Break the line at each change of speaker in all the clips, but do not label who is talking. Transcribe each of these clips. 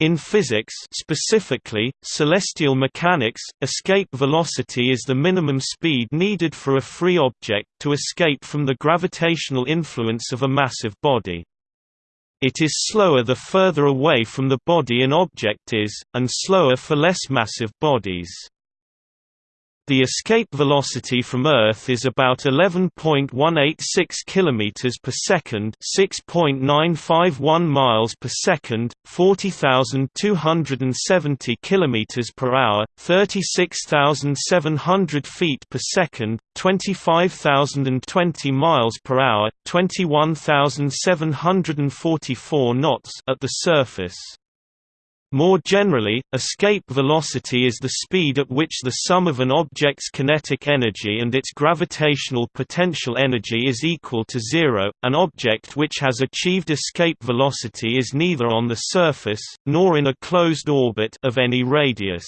In physics specifically, celestial mechanics, escape velocity is the minimum speed needed for a free object to escape from the gravitational influence of a massive body. It is slower the further away from the body an object is, and slower for less massive bodies. The escape velocity from Earth is about 11.186 km per second, 6.951 miles per second, 40,270 km per hour, 36,700 feet per second, 25,020 miles per hour, 21,744 knots at the surface. More generally, escape velocity is the speed at which the sum of an object's kinetic energy and its gravitational potential energy is equal to zero. An object which has achieved escape velocity is neither on the surface, nor in a closed orbit of any radius.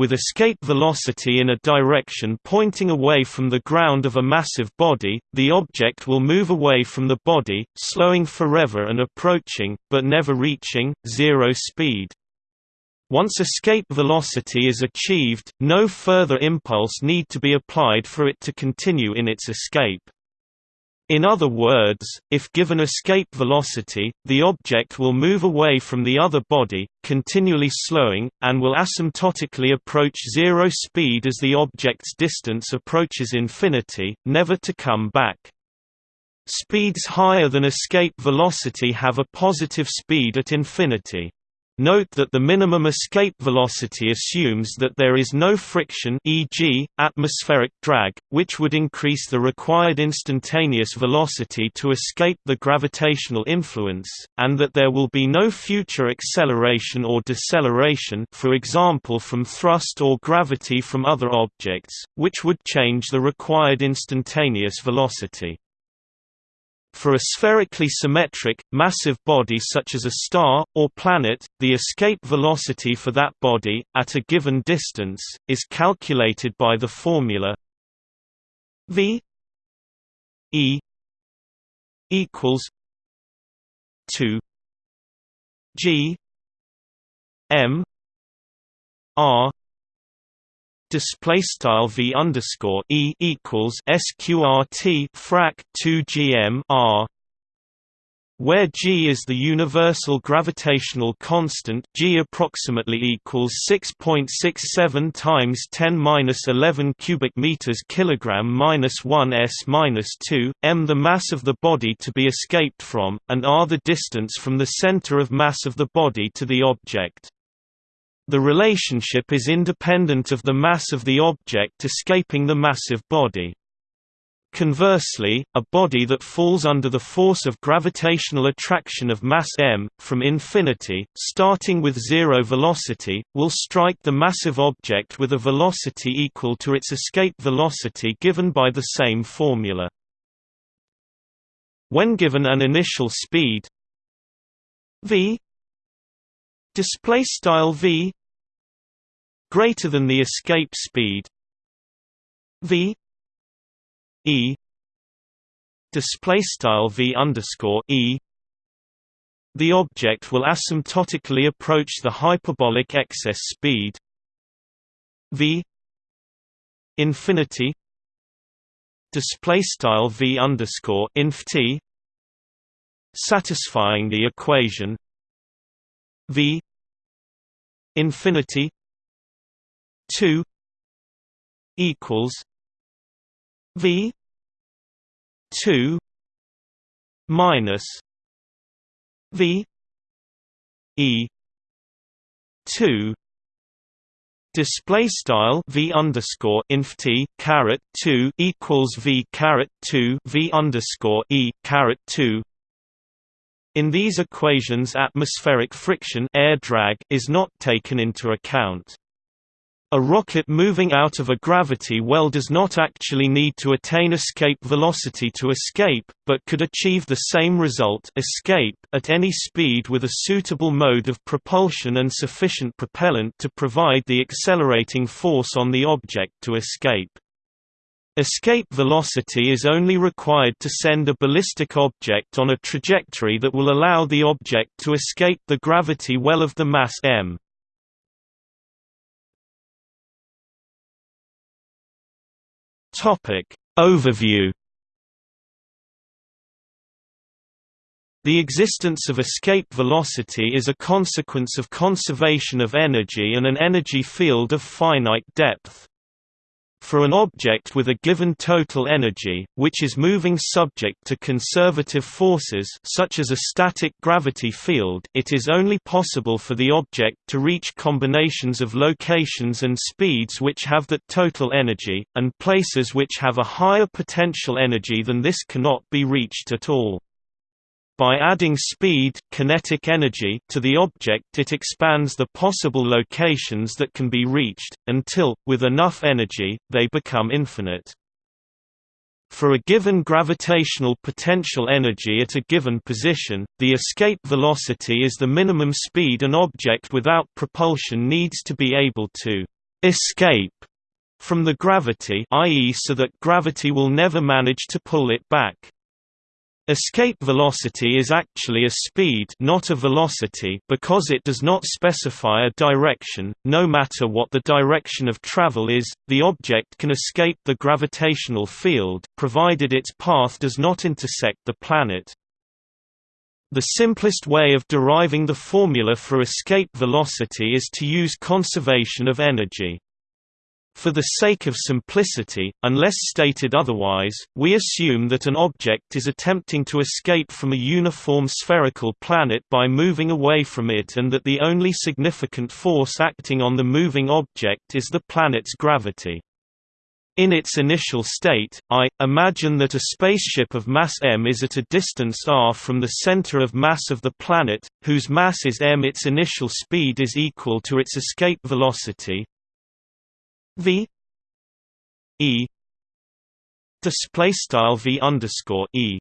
With escape velocity in a direction pointing away from the ground of a massive body, the object will move away from the body, slowing forever and approaching, but never reaching, zero speed. Once escape velocity is achieved, no further impulse need to be applied for it to continue in its escape. In other words, if given escape velocity, the object will move away from the other body, continually slowing, and will asymptotically approach zero speed as the object's distance approaches infinity, never to come back. Speeds higher than escape velocity have a positive speed at infinity. Note that the minimum escape velocity assumes that there is no friction e.g., atmospheric drag, which would increase the required instantaneous velocity to escape the gravitational influence, and that there will be no future acceleration or deceleration for example from thrust or gravity from other objects, which would change the required instantaneous velocity. For a spherically symmetric, massive body such as a star, or planet, the escape velocity for that body, at a given distance, is calculated by the formula v e equals 2 g m r display style v underscore e equals sqrt frac 2 gm r where g is the universal gravitational constant g approximately equals 6.67 times 10 minus 11 cubic meters kilogram minus 1 s minus 2 m the mass of the body to be escaped from and r the distance from the center of mass of the body to the object the relationship is independent of the mass of the object escaping the massive body. Conversely, a body that falls under the force of gravitational attraction of mass m, from infinity, starting with zero velocity, will strike the massive object with a velocity equal to its escape velocity given by the same formula. When given an initial speed v display style v greater than the escape speed. V e display style v underscore e. The object will asymptotically approach the hyperbolic excess speed. V infinity display style v underscore inf t satisfying the equation. V infinity 2 equals V two minus V E two Display style v underscore inf t caret two equals v caret two v underscore e caret two. In these equations, atmospheric friction air drag is not taken into account. A rocket moving out of a gravity well does not actually need to attain escape velocity to escape, but could achieve the same result escape at any speed with a suitable mode of propulsion and sufficient propellant to provide the accelerating force on the object to escape. Escape velocity is only required to send a ballistic object on a trajectory that will allow the object to escape the gravity well of the mass m. Topic Overview The existence of escape velocity is a consequence of conservation of energy and an energy field of finite depth. For an object with a given total energy, which is moving subject to conservative forces such as a static gravity field it is only possible for the object to reach combinations of locations and speeds which have that total energy, and places which have a higher potential energy than this cannot be reached at all. By adding speed kinetic energy to the object it expands the possible locations that can be reached, until, with enough energy, they become infinite. For a given gravitational potential energy at a given position, the escape velocity is the minimum speed an object without propulsion needs to be able to «escape» from the gravity i.e. so that gravity will never manage to pull it back. Escape velocity is actually a speed not a velocity because it does not specify a direction, no matter what the direction of travel is, the object can escape the gravitational field, provided its path does not intersect the planet. The simplest way of deriving the formula for escape velocity is to use conservation of energy. For the sake of simplicity, unless stated otherwise, we assume that an object is attempting to escape from a uniform spherical planet by moving away from it and that the only significant force acting on the moving object is the planet's gravity. In its initial state, I, imagine that a spaceship of mass m is at a distance r from the center of mass of the planet, whose mass is m. Its initial speed is equal to its escape velocity, v e display style v underscore e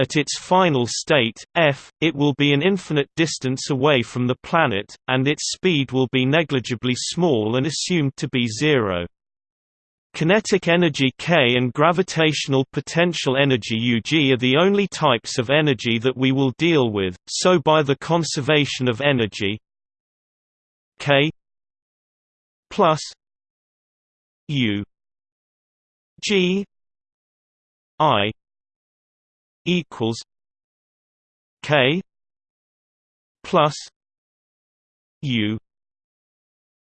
at its final state, f, it will be an infinite distance away from the planet, and its speed will be negligibly small and assumed to be zero. Kinetic energy K and gravitational potential energy UG are the only types of energy that we will deal with, so by the conservation of energy K plus U G I equals K plus U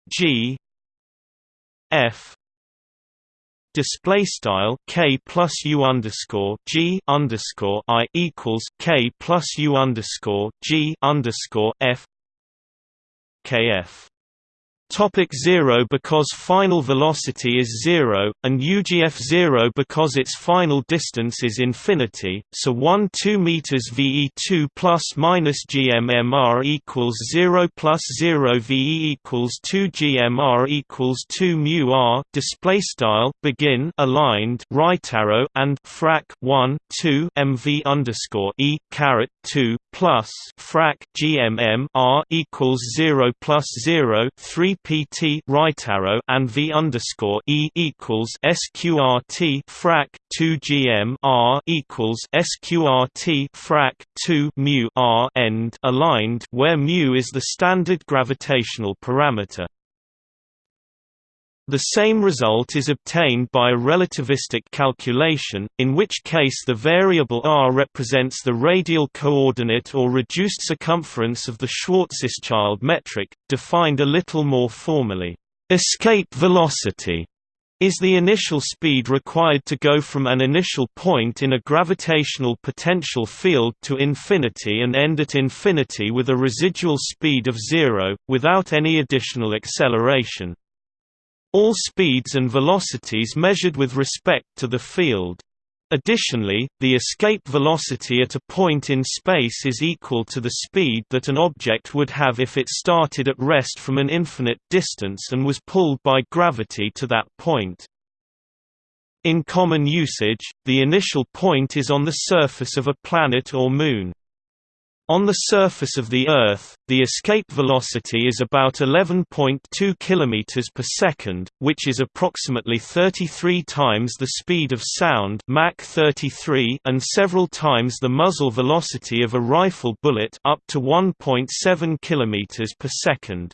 G F. Display style k plus u underscore g underscore i equals k plus u underscore g underscore f kf Topic 0 because final velocity is 0, and UGF 0 because its final distance is infinity, so 1 2 meters VE2 plus minus GMMR equals 0 plus 0 VE equals 2 GMR equals 2 mu R display style begin aligned right arrow and frac 1 2 MV underscore E caret 2 plus frac GMM R equals 0 plus 0 3 pt right arrow and v underscore e equals sqrt frac 2 gm r equals sqrt frac 2 mu r end aligned where mu is the standard gravitational parameter. The same result is obtained by a relativistic calculation, in which case the variable r represents the radial coordinate or reduced circumference of the Schwarzschild metric, defined a little more formally. Escape velocity is the initial speed required to go from an initial point in a gravitational potential field to infinity and end at infinity with a residual speed of zero, without any additional acceleration. All speeds and velocities measured with respect to the field. Additionally, the escape velocity at a point in space is equal to the speed that an object would have if it started at rest from an infinite distance and was pulled by gravity to that point. In common usage, the initial point is on the surface of a planet or moon. On the surface of the Earth, the escape velocity is about 11.2 km per second, which is approximately 33 times the speed of sound Mach 33 and several times the muzzle velocity of a rifle bullet up to 1.7 km per second.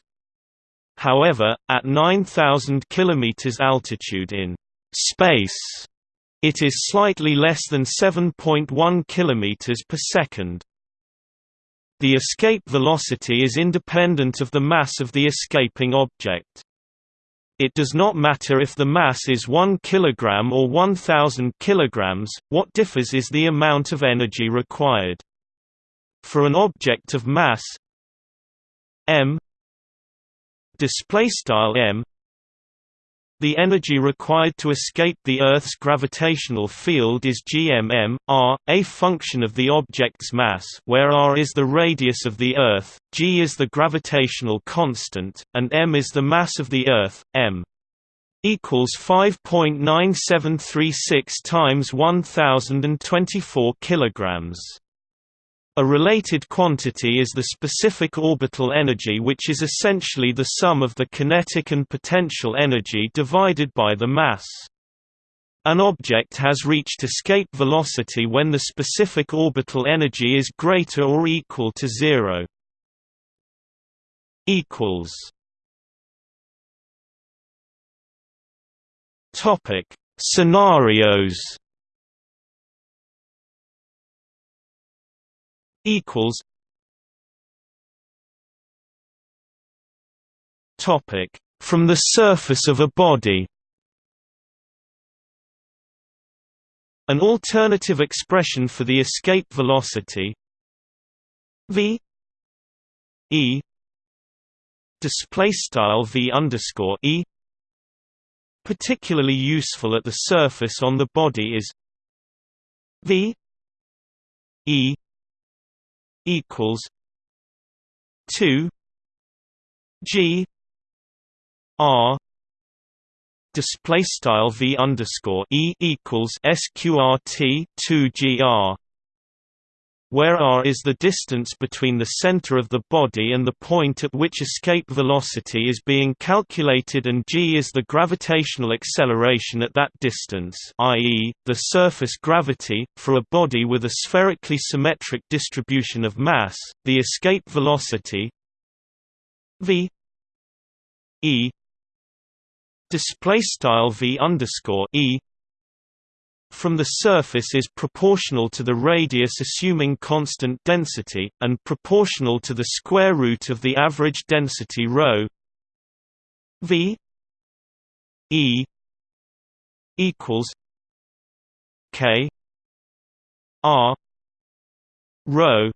However, at 9,000 km altitude in space, it is slightly less than 7.1 km per second. The escape velocity is independent of the mass of the escaping object. It does not matter if the mass is 1 kg or 1000 kg, what differs is the amount of energy required. For an object of mass m m the energy required to escape the Earth's gravitational field is gmm, r, a function of the object's mass where r is the radius of the Earth, g is the gravitational constant, and m is the mass of the Earth, m equals 5.9736 times 1024 kilograms. A related quantity is the specific orbital energy which is essentially the sum of the kinetic and potential energy divided by the mass. An object has reached escape velocity when the specific orbital energy is greater or equal to zero. Equals. Topic: Scenarios. Equals topic from the surface of a body. An alternative expression for the escape velocity v e display style v underscore e particularly useful at the surface on the body is v e equals two G R display style V underscore E equals sqrt two GR where r is the distance between the center of the body and the point at which escape velocity is being calculated and g is the gravitational acceleration at that distance i.e., the surface gravity. For a body with a spherically symmetric distribution of mass, the escape velocity v e display style v underscore e from the surface is proportional to the radius assuming constant density, and proportional to the square root of the average density ρ v e equals k r rho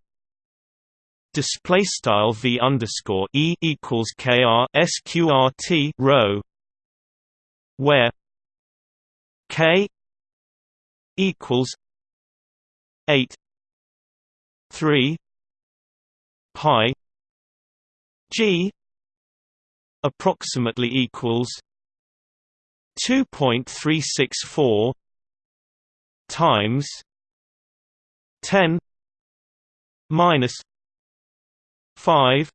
display style v underscore e equals kr sqrt rho where k equals eight three pi G approximately equals two point three six four times ten minus five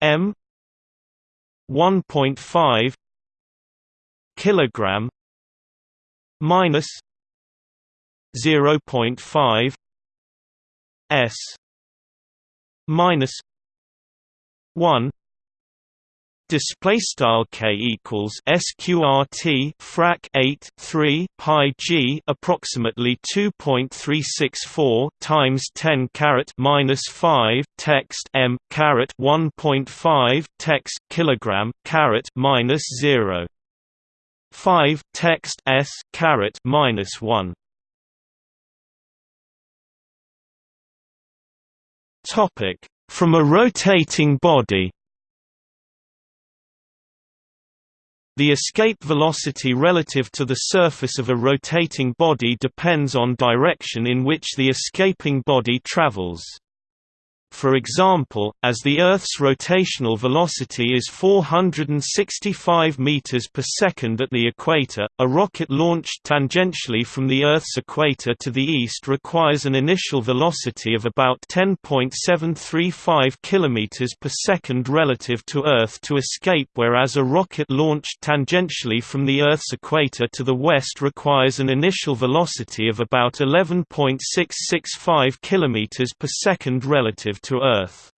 M one point five kilogram minus 0.5 s minus 1 display style k equals sqrt frac 8 3 pi g approximately 2.364 times 10 caret minus 5 text m caret 1.5 text kilogram caret minus 0 5 text s caret minus 1 Topic: From a rotating body. The escape velocity relative to the surface of a rotating body depends on direction in which the escaping body travels. For example, as the Earth's rotational velocity is 465 meters per second at the equator, a rocket launched tangentially from the Earth's equator to the east requires an initial velocity of about 10.735 kilometers per second relative to Earth to escape whereas a rocket launched tangentially from the Earth's equator to the west requires an initial velocity of about 11.665 kilometers per second relative to Earth.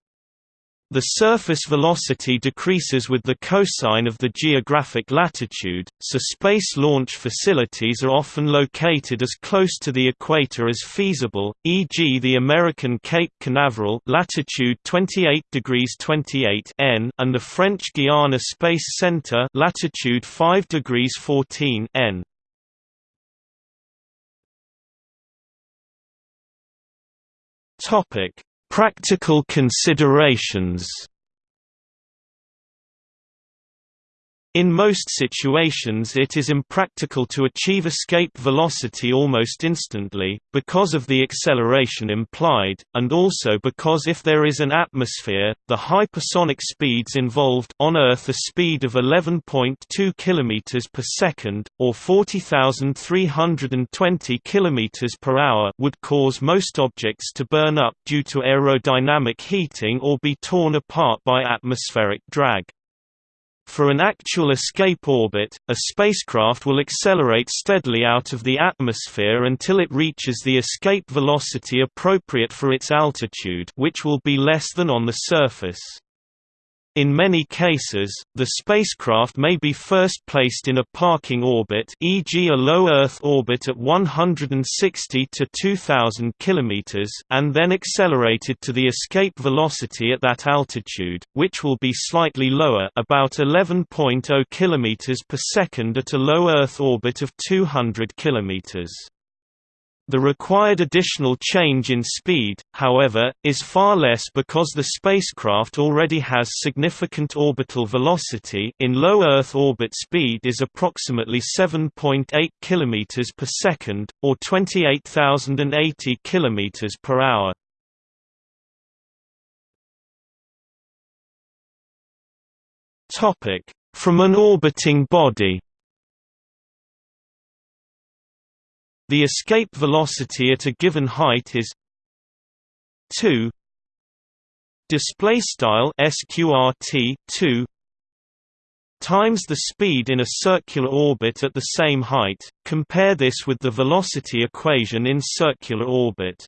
The surface velocity decreases with the cosine of the geographic latitude, so space launch facilities are often located as close to the equator as feasible, e.g. the American Cape Canaveral latitude 28 degrees 28 N and the French Guiana Space Center latitude 5 degrees 14 N. Topic Practical considerations In most situations it is impractical to achieve escape velocity almost instantly, because of the acceleration implied, and also because if there is an atmosphere, the hypersonic speeds involved on Earth a speed of 11.2 km per second, or 40,320 km per hour would cause most objects to burn up due to aerodynamic heating or be torn apart by atmospheric drag. For an actual escape orbit, a spacecraft will accelerate steadily out of the atmosphere until it reaches the escape velocity appropriate for its altitude which will be less than on the surface. In many cases, the spacecraft may be first placed in a parking orbit e.g. a low Earth orbit at 160 to 2000 km and then accelerated to the escape velocity at that altitude, which will be slightly lower about 11.0 km per second at a low Earth orbit of 200 km. The required additional change in speed, however, is far less because the spacecraft already has significant orbital velocity in low Earth orbit speed is approximately 7.8 km per second, or 28,080 km per hour. From an orbiting body The escape velocity at a given height is 2 display style sqrt 2 times the speed in a circular orbit at the same height. Compare this with the velocity equation in circular orbit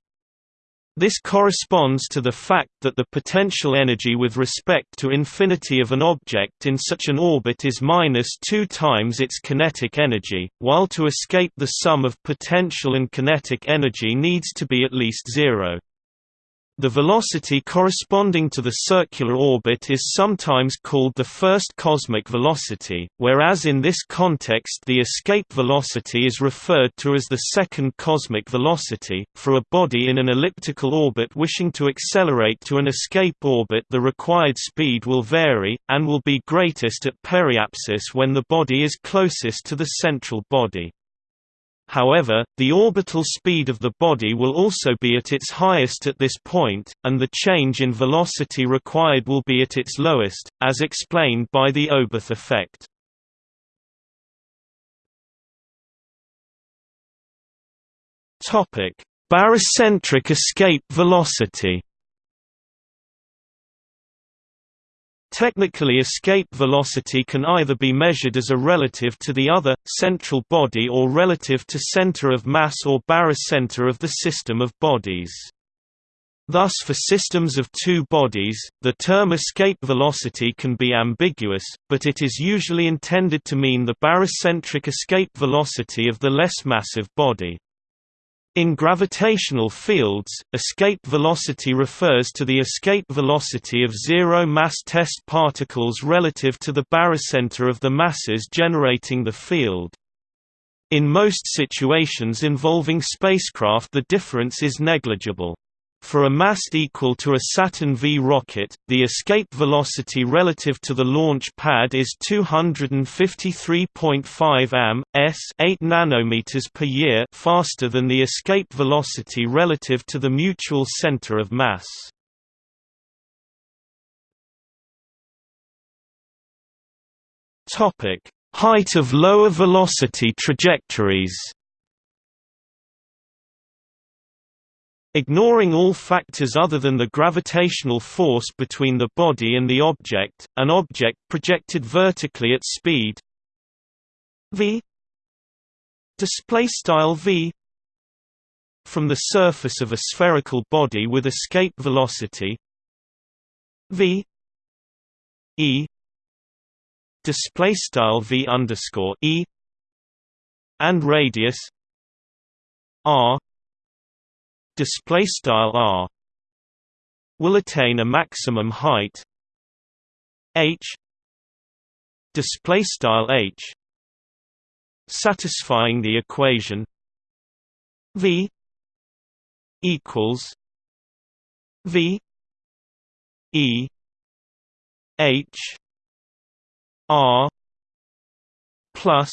this corresponds to the fact that the potential energy with respect to infinity of an object in such an orbit is minus 2 times its kinetic energy, while to escape the sum of potential and kinetic energy needs to be at least zero. The velocity corresponding to the circular orbit is sometimes called the first cosmic velocity, whereas in this context the escape velocity is referred to as the second cosmic velocity. For a body in an elliptical orbit wishing to accelerate to an escape orbit, the required speed will vary, and will be greatest at periapsis when the body is closest to the central body. However, the orbital speed of the body will also be at its highest at this point, and the change in velocity required will be at its lowest, as explained by the Oberth effect. Barycentric escape velocity Technically escape velocity can either be measured as a relative to the other, central body or relative to center of mass or barycenter of the system of bodies. Thus for systems of two bodies, the term escape velocity can be ambiguous, but it is usually intended to mean the barycentric escape velocity of the less massive body. In gravitational fields, escape velocity refers to the escape velocity of zero-mass test particles relative to the barycenter of the masses generating the field. In most situations involving spacecraft the difference is negligible. For a mass equal to a Saturn V rocket, the escape velocity relative to the launch pad is 253.5 am, s 8 nanometers per year faster than the escape velocity relative to the mutual center of mass. Height of lower velocity trajectories Ignoring all factors other than the gravitational force between the body and the object, an object projected vertically at speed v v from the surface of a spherical body with escape velocity v e display style v underscore e and radius r display style r will attain a maximum height h display style h satisfying the equation v equals v e h R plus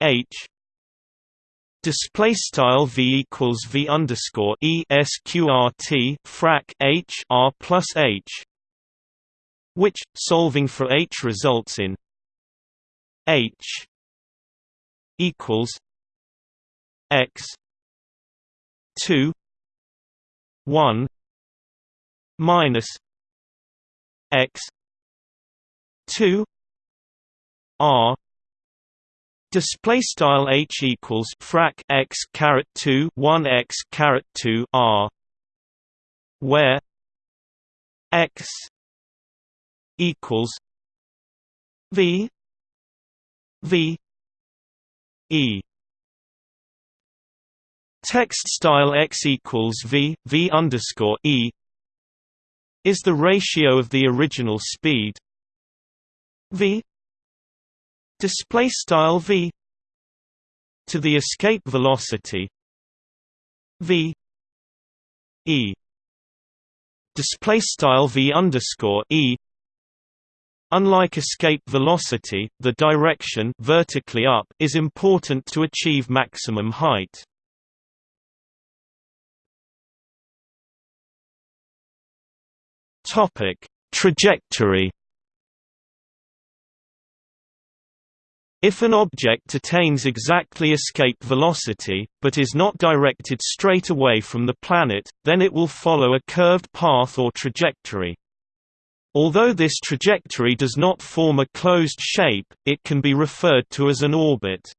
H display style v equals v underscore e sqrt frac h r plus h, which solving for h results in h equals x two one minus x 2 r display style h equals frac x caret 2 1 x caret 2 r where x equals v v e. Text style x equals v v underscore e is the ratio of the original speed v display style v to the escape velocity v e display style v underscore e Unlike escape velocity, the direction vertically up is important to achieve maximum height. Topic: Trajectory If an object attains exactly escape velocity, but is not directed straight away from the planet, then it will follow a curved path or trajectory. Although this trajectory does not form a closed shape, it can be referred to as an orbit.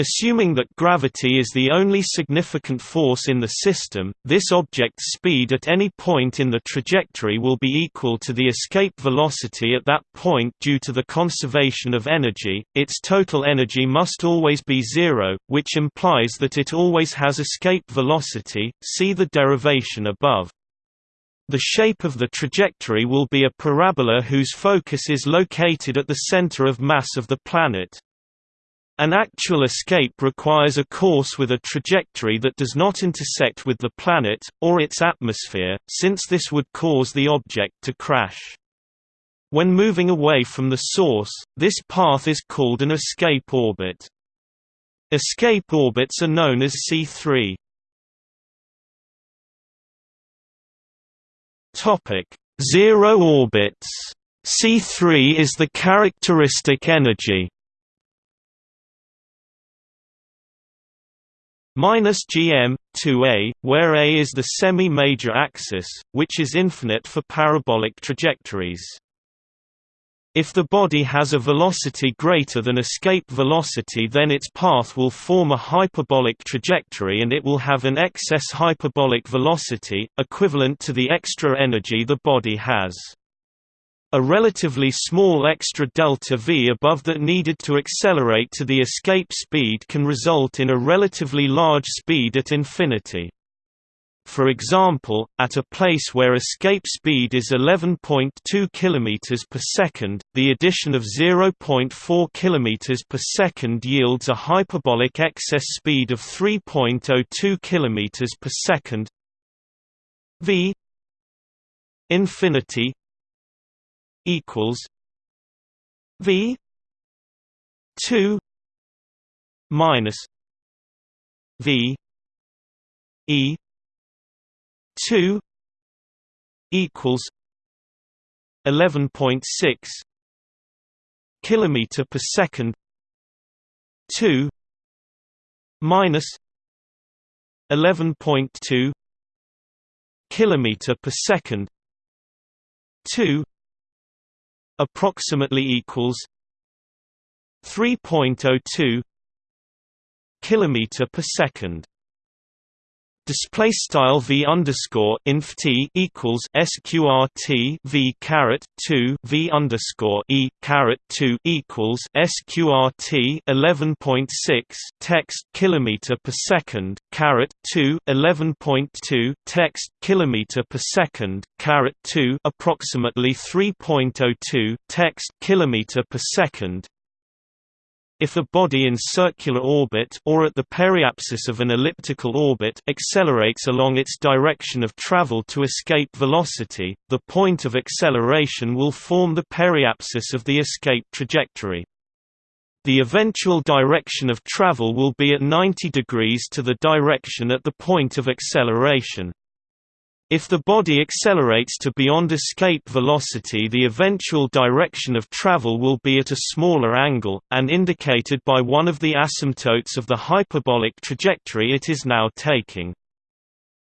Assuming that gravity is the only significant force in the system, this object's speed at any point in the trajectory will be equal to the escape velocity at that point due to the conservation of energy. Its total energy must always be zero, which implies that it always has escape velocity. See the derivation above. The shape of the trajectory will be a parabola whose focus is located at the center of mass of the planet. An actual escape requires a course with a trajectory that does not intersect with the planet, or its atmosphere, since this would cause the object to crash. When moving away from the source, this path is called an escape orbit. Escape orbits are known as C3. Topic: Zero orbits. C3 is the characteristic energy. Minus gm 2a, where a is the semi-major axis, which is infinite for parabolic trajectories. If the body has a velocity greater than escape velocity then its path will form a hyperbolic trajectory and it will have an excess hyperbolic velocity, equivalent to the extra energy the body has. A relatively small extra delta v above that needed to accelerate to the escape speed can result in a relatively large speed at infinity. For example, at a place where escape speed is 11.2 km per second, the addition of 0.4 km per second yields a hyperbolic excess speed of 3.02 km per second. v infinity equals V two minus V E two equals eleven point six kilometer per second 2 minus 11.2 kilometer per second 2 approximately equals 3.02 kilometer per second display style v underscore inf t equals sqrt v caret 2 v underscore e caret 2 equals sqrt 11.6 text kilometer per second caret 2 11.2 text kilometer per second caret 2 approximately 3.02 text kilometer per second if a body in circular orbit or at the periapsis of an elliptical orbit accelerates along its direction of travel to escape velocity, the point of acceleration will form the periapsis of the escape trajectory. The eventual direction of travel will be at 90 degrees to the direction at the point of acceleration. If the body accelerates to beyond escape velocity the eventual direction of travel will be at a smaller angle, and indicated by one of the asymptotes of the hyperbolic trajectory it is now taking.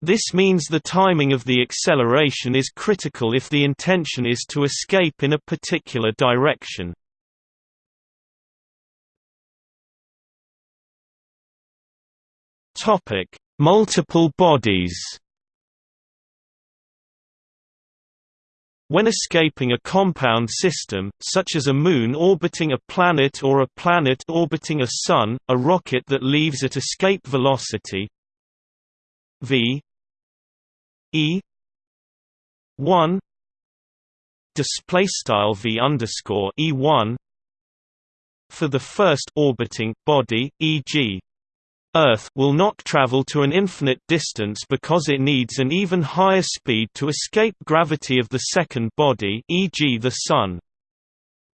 This means the timing of the acceleration is critical if the intention is to escape in a particular direction. Multiple bodies When escaping a compound system, such as a moon orbiting a planet or a planet orbiting a sun, a rocket that leaves at escape velocity v e 1 display style v underscore e 1 for the first orbiting body, e.g. Earth will not travel to an infinite distance because it needs an even higher speed to escape gravity of the second body e.g. the Sun.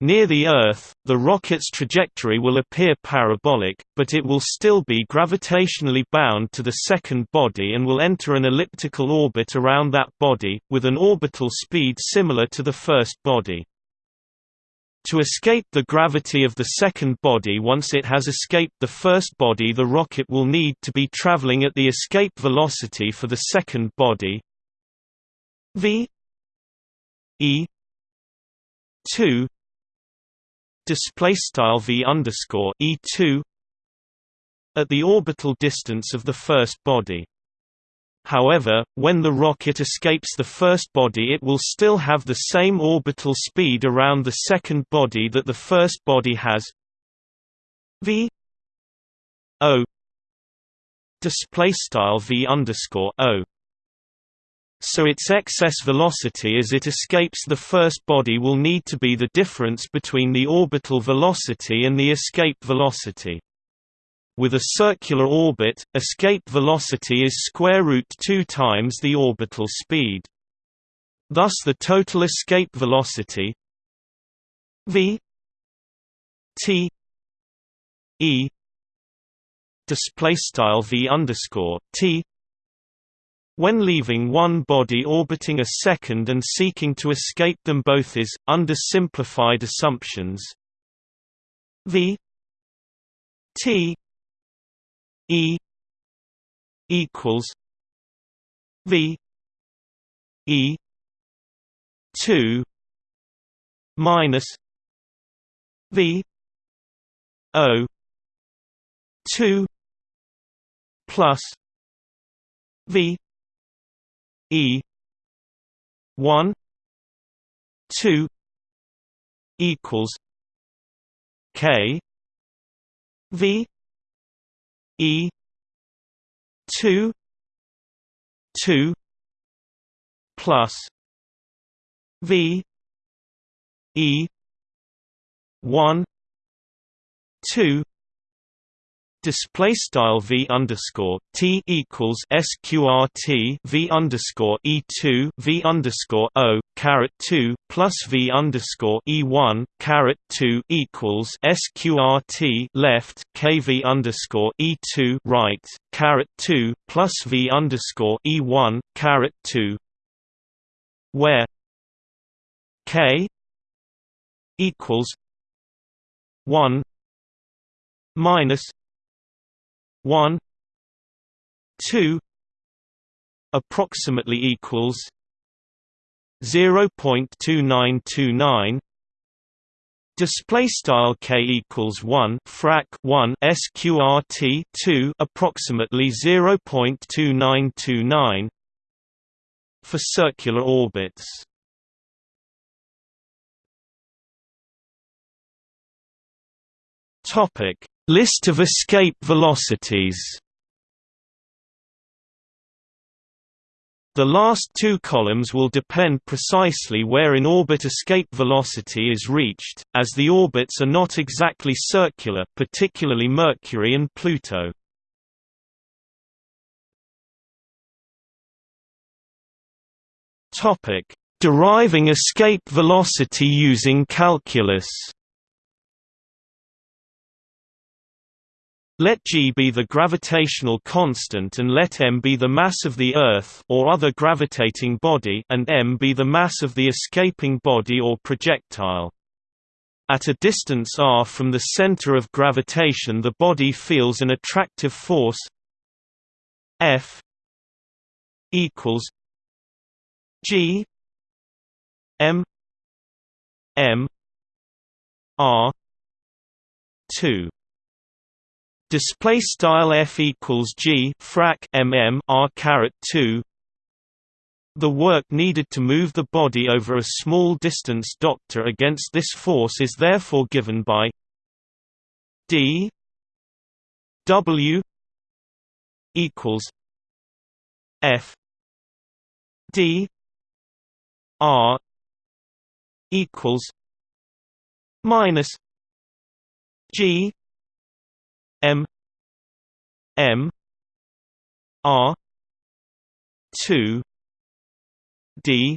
Near the Earth, the rocket's trajectory will appear parabolic, but it will still be gravitationally bound to the second body and will enter an elliptical orbit around that body, with an orbital speed similar to the first body. To escape the gravity of the second body once it has escaped the first body the rocket will need to be traveling at the escape velocity for the second body. V e 2 display style v underscore e 2 at the orbital distance of the first body However, when the rocket escapes the first body it will still have the same orbital speed around the second body that the first body has. V o display style v underscore o. So its excess velocity as it escapes the first body will need to be the difference between the orbital velocity and the escape velocity with a circular orbit, escape velocity is square root 2 times the orbital speed. Thus the total escape velocity v t e display style v underscore t when leaving one body orbiting a second and seeking to escape them both is, under simplified assumptions v t E equals V E two minus V O two plus V E one two equals K V E two two plus V E one two display style v underscore t equals sqrt v underscore e two v underscore o caret two plus v underscore e one caret two equals sqrt left k v underscore e two right caret two plus v underscore e one caret two where k equals 1 minus 1 2 approximately equals 0.2929 Display style k equals one frac one sqrt two approximately zero point two nine two nine for circular orbits. Topic List of escape velocities The last two columns will depend precisely where in orbit escape velocity is reached, as the orbits are not exactly circular particularly Mercury and Pluto. Deriving escape velocity using calculus Let g be the gravitational constant and let m be the mass of the Earth or other gravitating body and m be the mass of the escaping body or projectile. At a distance r from the center of gravitation the body feels an attractive force F equals G M M R 2 display style f equals g frac mm r caret 2 the work needed to move the body over a small distance doctor against this force is therefore given by d w equals f d r equals minus g M M R two D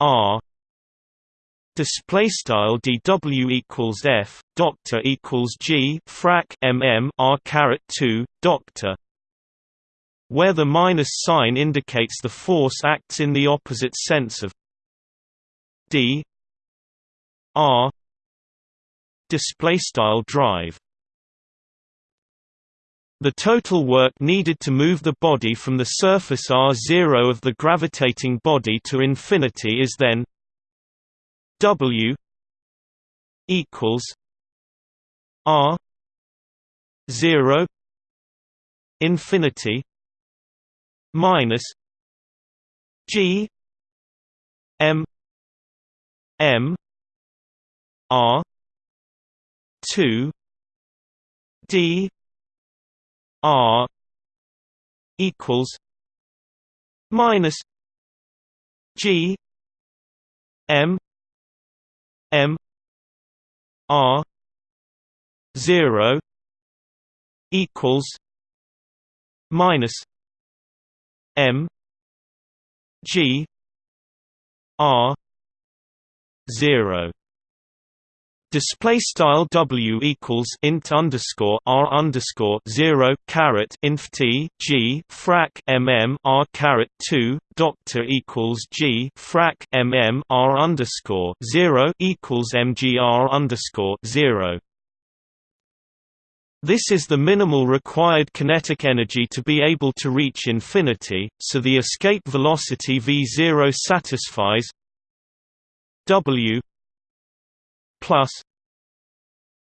R Display style dw equals f doctor equals g frac mm r caret two doctor, where the minus sign indicates the force acts in the opposite sense of d r display style drive the total work needed to move the body from the surface r0 of the gravitating body to infinity is then w equals r 0 infinity minus g m m r 2 d R equals minus G M M R zero equals minus M G R zero Display style W equals int underscore R underscore zero caret inf T G frac mm R caret two doctor equals G frac mm R underscore zero equals MGR underscore zero. This is the minimal required kinetic energy to be able to reach infinity, so the escape velocity v0 satisfies W plus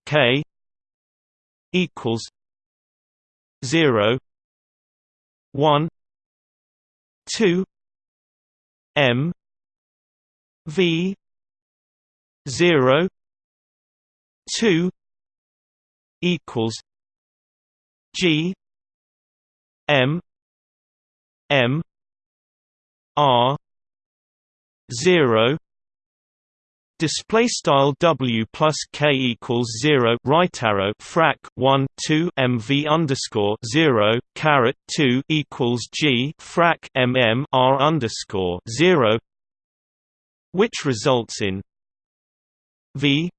K equals zero one two M V zero two equals G M M R zero Display style W plus K equals zero right arrow frac one two MV underscore zero caret two equals G frac MM R underscore zero which results in V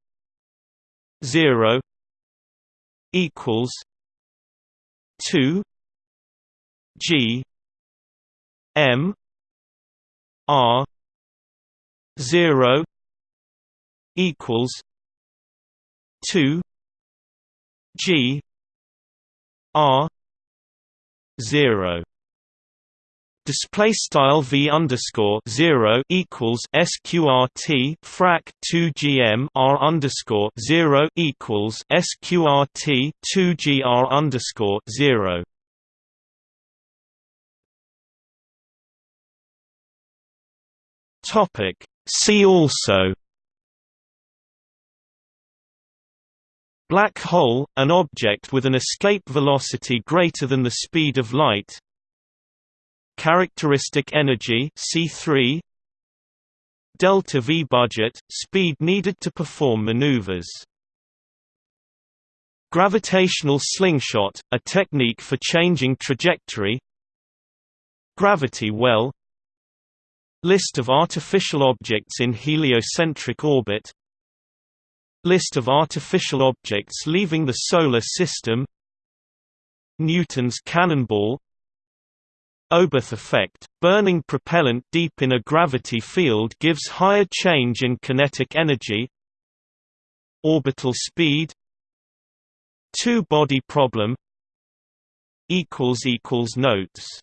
zero equals two G M R zero equals 2 g r 0 display style v underscore zero equals sqrt frac 2 gm r underscore zero equals sqrt 2 gr underscore zero. Topic. See also. Black hole, an object with an escape velocity greater than the speed of light. Characteristic energy C3 Delta V budget speed needed to perform maneuvers. Gravitational slingshot a technique for changing trajectory. Gravity well. List of artificial objects in heliocentric orbit List of artificial objects leaving the Solar System Newton's cannonball Oberth effect – Burning propellant deep in a gravity field gives higher change in kinetic energy Orbital speed Two-body problem Notes